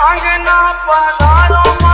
I'm not one